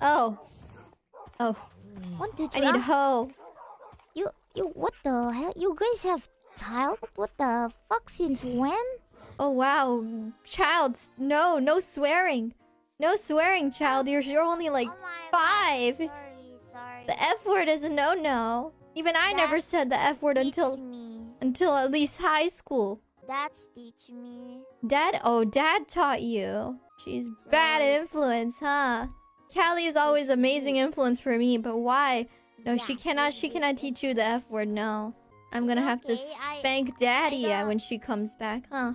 Oh. Oh. What did I you? need hoe. You you what the hell? You guys have child? What the fuck? Since when? Oh wow. Child, no, no swearing. No swearing, child. You're you're only oh like Oh five. Sorry, sorry. The F word is a no no. Even I never said the F word until me. until at least high school. That's teach me. Dad oh dad taught you. She's bad influence, huh? Callie is always amazing influence for me, but why? No, she cannot she cannot teach you the F word, no. I'm gonna have to spank daddy uh, when she comes back, huh?